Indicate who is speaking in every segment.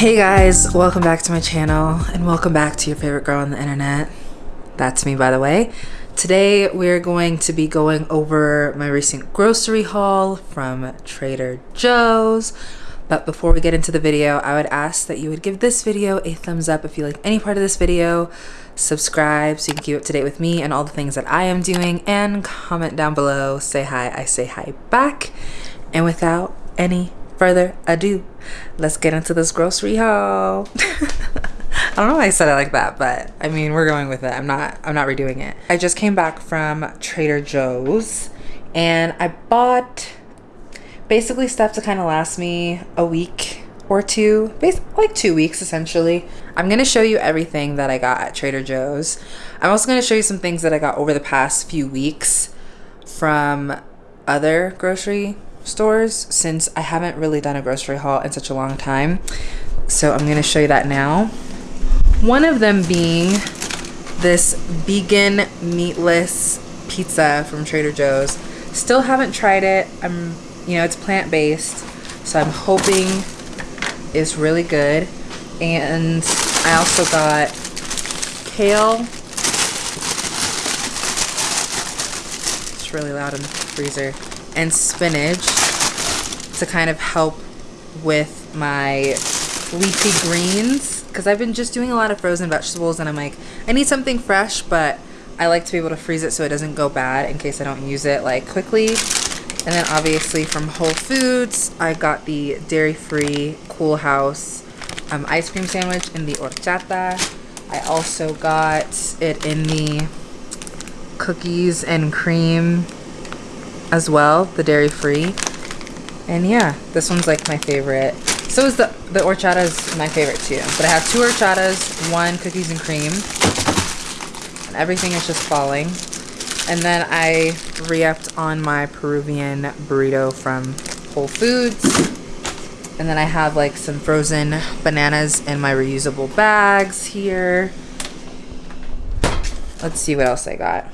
Speaker 1: Hey guys, welcome back to my channel and welcome back to your favorite girl on the internet. That's me by the way. Today we're going to be going over my recent grocery haul from Trader Joe's. But before we get into the video, I would ask that you would give this video a thumbs up if you like any part of this video, subscribe so you can keep up to date with me and all the things that I am doing, and comment down below, say hi, I say hi back. And without any further ado, let's get into this grocery haul. I don't know why I said it like that, but I mean, we're going with it. I'm not I'm not redoing it. I just came back from Trader Joe's and I bought basically stuff to kind of last me a week or two, like two weeks essentially. I'm going to show you everything that I got at Trader Joe's. I'm also going to show you some things that I got over the past few weeks from other grocery stores since I haven't really done a grocery haul in such a long time. So I'm gonna show you that now. One of them being this vegan meatless pizza from Trader Joe's. Still haven't tried it. I'm, you know, it's plant-based, so I'm hoping it's really good. And I also got kale. It's really loud in the freezer and spinach to kind of help with my leafy greens. Because I've been just doing a lot of frozen vegetables and I'm like I need something fresh but I like to be able to freeze it so it doesn't go bad in case I don't use it like quickly. And then obviously from Whole Foods I got the dairy-free Coolhaus um, ice cream sandwich in the horchata. I also got it in the cookies and cream as well, the dairy free. And yeah, this one's like my favorite. So is the, the horchata is my favorite too. But I have two horchatas, one cookies and cream. And everything is just falling. And then I re-upped on my Peruvian burrito from Whole Foods. And then I have like some frozen bananas in my reusable bags here. Let's see what else I got.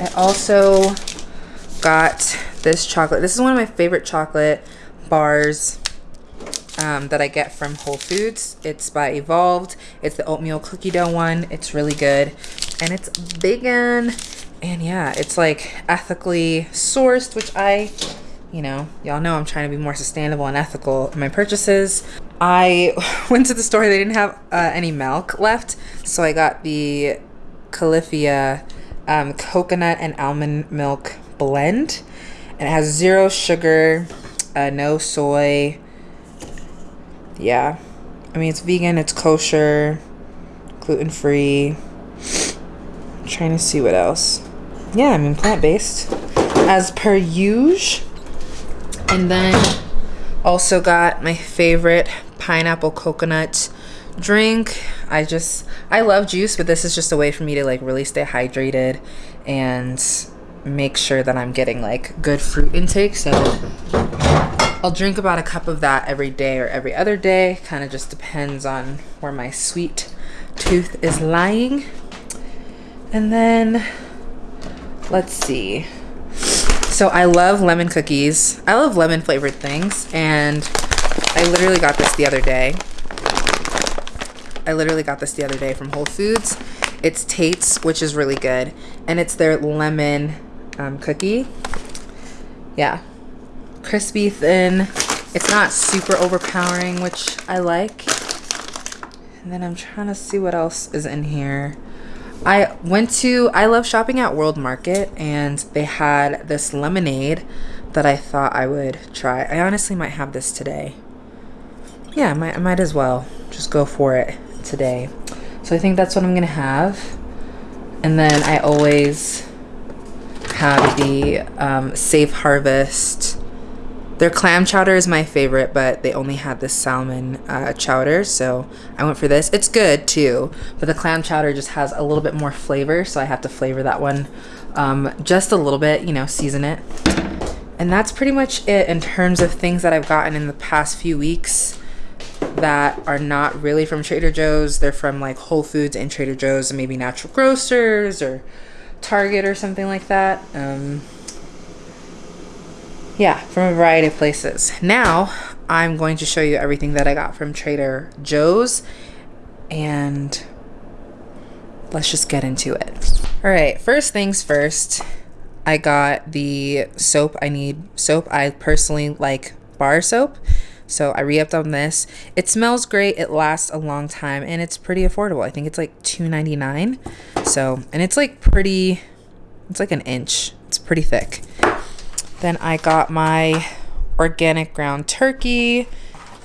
Speaker 1: I also got this chocolate. This is one of my favorite chocolate bars um, that I get from Whole Foods. It's by Evolved. It's the oatmeal cookie dough one. It's really good. And it's vegan. And yeah, it's like ethically sourced, which I, you know, y'all know I'm trying to be more sustainable and ethical in my purchases. I went to the store. They didn't have uh, any milk left. So I got the Califia um, coconut and almond milk blend. And it has zero sugar, uh, no soy. Yeah. I mean, it's vegan, it's kosher, gluten free. trying to see what else. Yeah, I mean, plant based. As per usual. And then also got my favorite pineapple coconut drink. I just, I love juice, but this is just a way for me to like really stay hydrated and make sure that I'm getting like good fruit intake. So I'll drink about a cup of that every day or every other day. Kind of just depends on where my sweet tooth is lying. And then let's see. So I love lemon cookies. I love lemon flavored things. And I literally got this the other day. I literally got this the other day from Whole Foods. It's Tate's, which is really good. And it's their lemon um, cookie. Yeah. Crispy, thin. It's not super overpowering, which I like. And then I'm trying to see what else is in here. I went to, I love shopping at World Market and they had this lemonade that I thought I would try. I honestly might have this today. Yeah, I might, I might as well just go for it today. So I think that's what I'm gonna have. And then I always have the um, Safe Harvest. Their clam chowder is my favorite, but they only had the salmon uh, chowder, so I went for this. It's good too, but the clam chowder just has a little bit more flavor, so I have to flavor that one um, just a little bit, you know, season it. And that's pretty much it in terms of things that I've gotten in the past few weeks that are not really from Trader Joe's. They're from like Whole Foods and Trader Joe's and maybe Natural Grocers or Target or something like that. Um, yeah, from a variety of places. Now, I'm going to show you everything that I got from Trader Joe's and let's just get into it. All right, first things first, I got the soap I need. Soap I personally like bar soap. So I re-upped on this. It smells great. It lasts a long time and it's pretty affordable. I think it's like $2.99. So, and it's like pretty, it's like an inch. It's pretty thick. Then I got my organic ground turkey.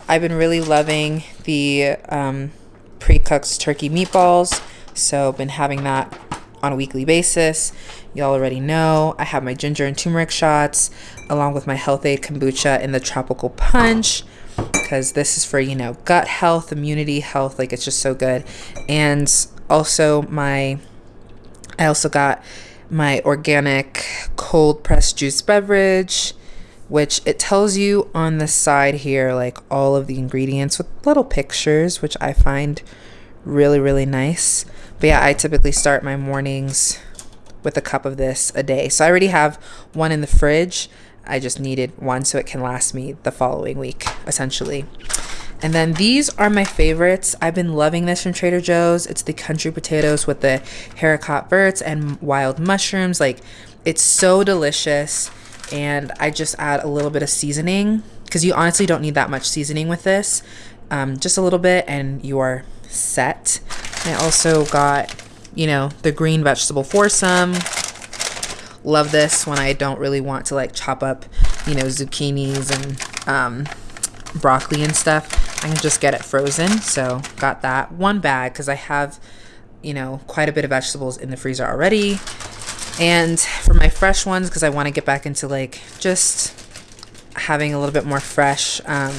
Speaker 1: I've been really loving the um, pre-cooked turkey meatballs. So been having that on a weekly basis. Y'all already know I have my ginger and turmeric shots along with my Health-Ade kombucha in the tropical punch because this is for, you know, gut health, immunity health. Like it's just so good. And also my, I also got my organic cold pressed juice beverage which it tells you on the side here like all of the ingredients with little pictures which i find really really nice but yeah i typically start my mornings with a cup of this a day so i already have one in the fridge i just needed one so it can last me the following week essentially and then these are my favorites. I've been loving this from Trader Joe's. It's the country potatoes with the haricot verts and wild mushrooms. Like, it's so delicious. And I just add a little bit of seasoning because you honestly don't need that much seasoning with this. Um, just a little bit and you are set. I also got, you know, the green vegetable foursome. Love this when I don't really want to like chop up, you know, zucchinis and um, broccoli and stuff. I can just get it frozen. So got that one bag because I have, you know, quite a bit of vegetables in the freezer already. And for my fresh ones, because I want to get back into like just having a little bit more fresh um,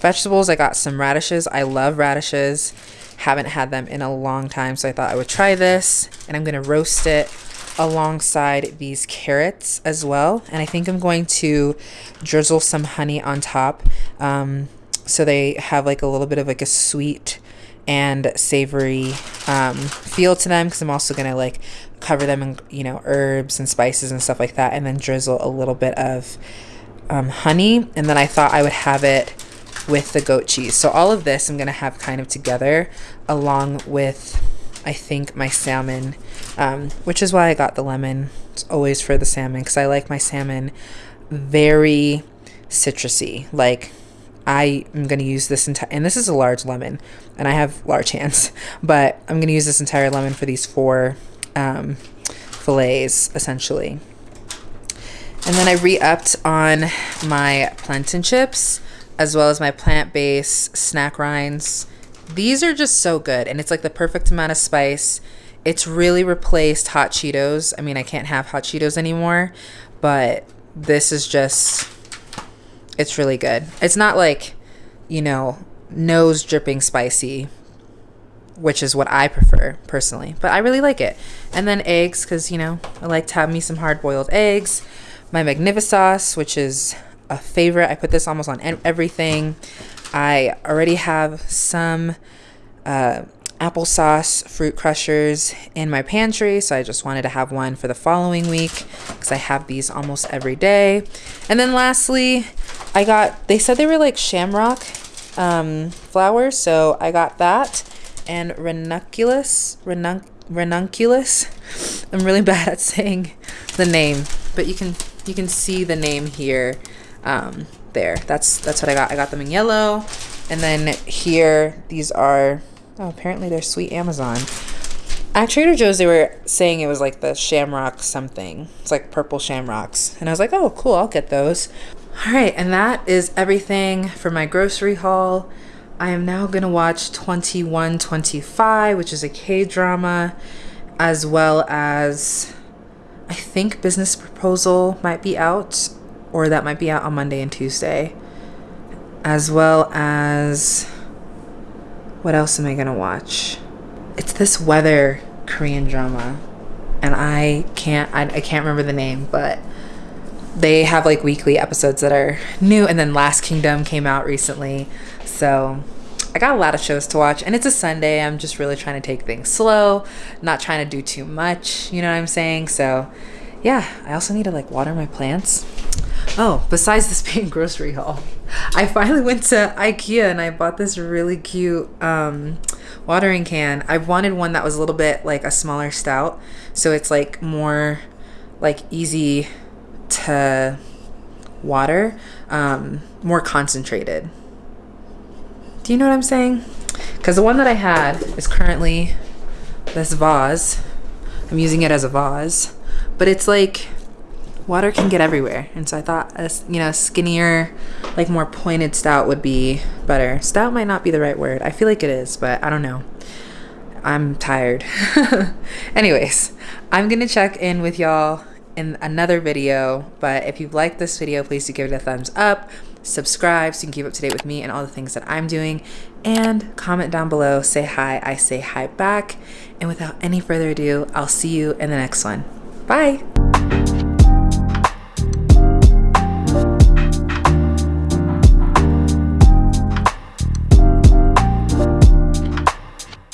Speaker 1: vegetables, I got some radishes. I love radishes. Haven't had them in a long time, so I thought I would try this. And I'm to roast it alongside these carrots as well. And I think I'm going to drizzle some honey on top. Um, so they have like a little bit of like a sweet and savory um, feel to them because I'm also gonna like cover them in you know herbs and spices and stuff like that and then drizzle a little bit of um, honey and then I thought I would have it with the goat cheese. So all of this I'm gonna have kind of together along with I think my salmon um, which is why I got the lemon. It's always for the salmon because I like my salmon very citrusy. Like I am going to use this entire, and this is a large lemon, and I have large hands, but I'm going to use this entire lemon for these four um, fillets, essentially. And then I re-upped on my plantain chips, as well as my plant-based snack rinds. These are just so good, and it's like the perfect amount of spice. It's really replaced hot Cheetos. I mean, I can't have hot Cheetos anymore, but this is just it's really good. It's not like, you know, nose dripping spicy, which is what I prefer personally, but I really like it. And then eggs, because, you know, I like to have me some hard boiled eggs. My Magnifisauce, which is a favorite. I put this almost on everything. I already have some uh, applesauce fruit crushers in my pantry so I just wanted to have one for the following week because I have these almost every day and then lastly I got they said they were like shamrock um, flowers so I got that and ranunculus ranunc ranunculus I'm really bad at saying the name but you can you can see the name here um, there that's that's what I got I got them in yellow and then here these are Oh, apparently they're sweet Amazon. At Trader Joe's, they were saying it was like the shamrock something. It's like purple shamrocks. And I was like, oh, cool, I'll get those. All right, and that is everything for my grocery haul. I am now going to watch 2125, which is a K drama, as well as I think Business Proposal might be out, or that might be out on Monday and Tuesday, as well as what else am I gonna watch? It's this weather Korean drama, and I can't I, I can't remember the name, but they have like weekly episodes that are new, and then Last Kingdom came out recently, so I got a lot of shows to watch, and it's a Sunday. I'm just really trying to take things slow, not trying to do too much. You know what I'm saying? So, yeah. I also need to like water my plants. Oh, besides this being grocery haul. I finally went to IKEA and I bought this really cute um, watering can. I wanted one that was a little bit like a smaller stout, so it's like more like easy to water, um, more concentrated. Do you know what I'm saying? Because the one that I had is currently this vase. I'm using it as a vase, but it's like water can get everywhere. And so I thought a you know skinnier, like more pointed stout would be better. Stout might not be the right word. I feel like it is, but I don't know. I'm tired. Anyways, I'm gonna check in with y'all in another video. But if you've liked this video, please do give it a thumbs up, subscribe so you can keep up to date with me and all the things that I'm doing, and comment down below. Say hi. I say hi back. And without any further ado, I'll see you in the next one. Bye.